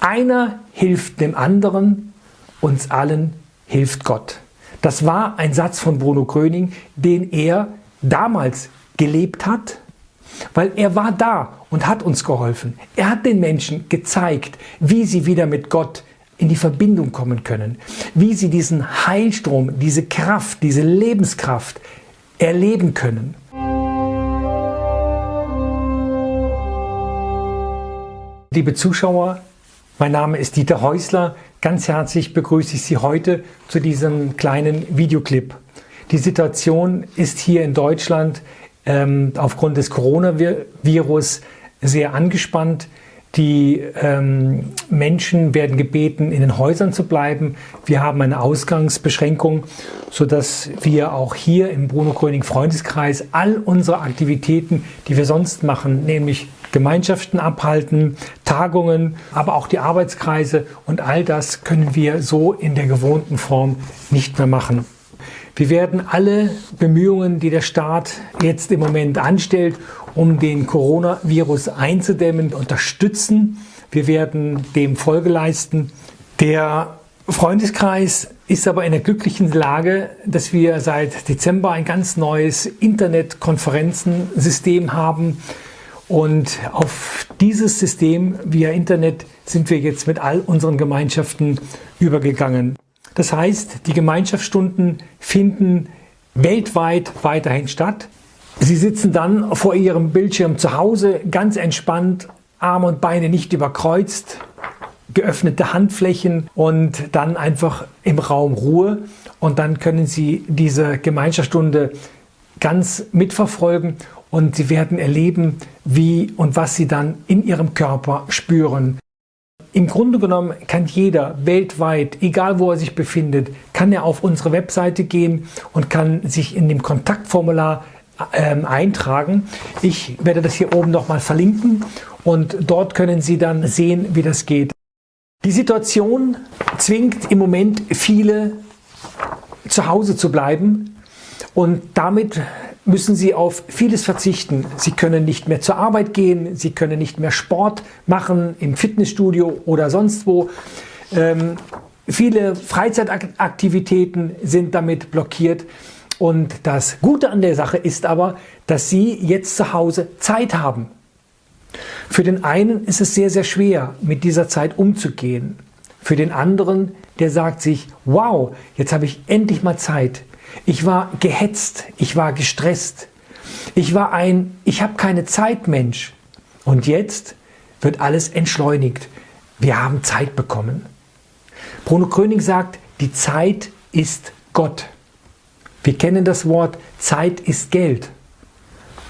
Einer hilft dem anderen, uns allen hilft Gott. Das war ein Satz von Bruno Gröning, den er damals gelebt hat, weil er war da und hat uns geholfen. Er hat den Menschen gezeigt, wie sie wieder mit Gott in die Verbindung kommen können, wie sie diesen Heilstrom, diese Kraft, diese Lebenskraft erleben können. Liebe Zuschauer, mein Name ist Dieter Häusler. Ganz herzlich begrüße ich Sie heute zu diesem kleinen Videoclip. Die Situation ist hier in Deutschland ähm, aufgrund des Coronavirus sehr angespannt. Die ähm, Menschen werden gebeten, in den Häusern zu bleiben. Wir haben eine Ausgangsbeschränkung, sodass wir auch hier im Bruno Gröning Freundeskreis all unsere Aktivitäten, die wir sonst machen, nämlich Gemeinschaften abhalten, Tagungen, aber auch die Arbeitskreise und all das können wir so in der gewohnten Form nicht mehr machen. Wir werden alle Bemühungen, die der Staat jetzt im Moment anstellt, um den Coronavirus einzudämmen, unterstützen. Wir werden dem Folge leisten. Der Freundeskreis ist aber in der glücklichen Lage, dass wir seit Dezember ein ganz neues Internetkonferenzensystem haben, und auf dieses System via Internet sind wir jetzt mit all unseren Gemeinschaften übergegangen. Das heißt, die Gemeinschaftsstunden finden weltweit weiterhin statt. Sie sitzen dann vor Ihrem Bildschirm zu Hause, ganz entspannt, Arme und Beine nicht überkreuzt, geöffnete Handflächen und dann einfach im Raum Ruhe. Und dann können Sie diese Gemeinschaftsstunde ganz mitverfolgen und sie werden erleben, wie und was sie dann in ihrem Körper spüren. Im Grunde genommen kann jeder weltweit, egal wo er sich befindet, kann er auf unsere Webseite gehen und kann sich in dem Kontaktformular ähm, eintragen. Ich werde das hier oben nochmal verlinken und dort können Sie dann sehen, wie das geht. Die Situation zwingt im Moment viele zu Hause zu bleiben und damit müssen sie auf vieles verzichten. Sie können nicht mehr zur Arbeit gehen, sie können nicht mehr Sport machen im Fitnessstudio oder sonst wo. Ähm, viele Freizeitaktivitäten sind damit blockiert. Und das Gute an der Sache ist aber, dass Sie jetzt zu Hause Zeit haben. Für den einen ist es sehr, sehr schwer, mit dieser Zeit umzugehen. Für den anderen, der sagt sich, wow, jetzt habe ich endlich mal Zeit. Ich war gehetzt, ich war gestresst. Ich war ein Ich habe keine Zeit Mensch. Und jetzt wird alles entschleunigt. Wir haben Zeit bekommen. Bruno Kröning sagt, die Zeit ist Gott. Wir kennen das Wort Zeit ist Geld.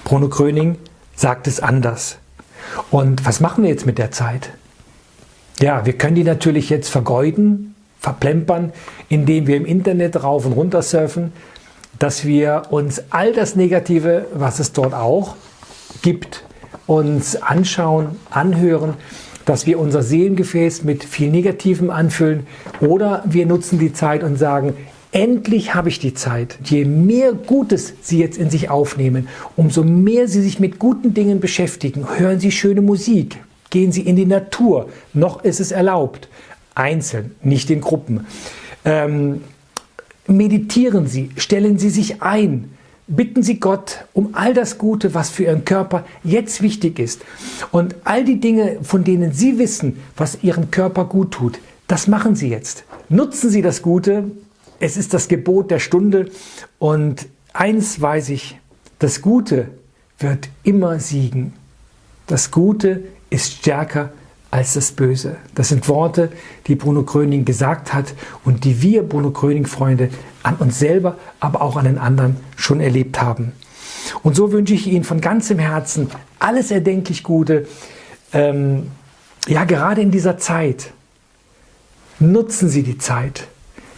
Bruno Kröning sagt es anders. Und was machen wir jetzt mit der Zeit? Ja, wir können die natürlich jetzt vergeuden, verplempern, indem wir im Internet rauf und runter surfen, dass wir uns all das Negative, was es dort auch gibt, uns anschauen, anhören, dass wir unser Seelengefäß mit viel Negativem anfüllen oder wir nutzen die Zeit und sagen, endlich habe ich die Zeit. Je mehr Gutes Sie jetzt in sich aufnehmen, umso mehr Sie sich mit guten Dingen beschäftigen, hören Sie schöne Musik, gehen Sie in die Natur, noch ist es erlaubt, einzeln, nicht in Gruppen. Ähm, meditieren Sie, stellen Sie sich ein, bitten Sie Gott um all das Gute, was für Ihren Körper jetzt wichtig ist. Und all die Dinge, von denen Sie wissen, was Ihrem Körper gut tut, das machen Sie jetzt. Nutzen Sie das Gute, es ist das Gebot der Stunde und eins weiß ich, das Gute wird immer siegen. Das Gute ist stärker als das Böse. Das sind Worte, die Bruno Gröning gesagt hat und die wir, Bruno Gröning-Freunde, an uns selber, aber auch an den anderen schon erlebt haben. Und so wünsche ich Ihnen von ganzem Herzen alles erdenklich Gute. Ähm, ja, gerade in dieser Zeit. Nutzen Sie die Zeit.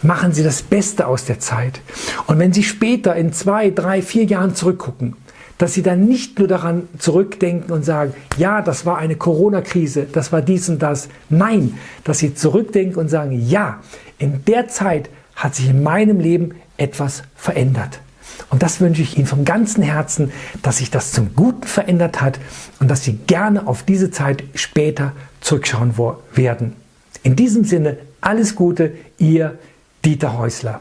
Machen Sie das Beste aus der Zeit. Und wenn Sie später in zwei, drei, vier Jahren zurückgucken, dass sie dann nicht nur daran zurückdenken und sagen, ja, das war eine Corona-Krise, das war dies und das. Nein, dass sie zurückdenken und sagen, ja, in der Zeit hat sich in meinem Leben etwas verändert. Und das wünsche ich Ihnen vom ganzen Herzen, dass sich das zum Guten verändert hat und dass Sie gerne auf diese Zeit später zurückschauen werden. In diesem Sinne, alles Gute, Ihr Dieter Häusler.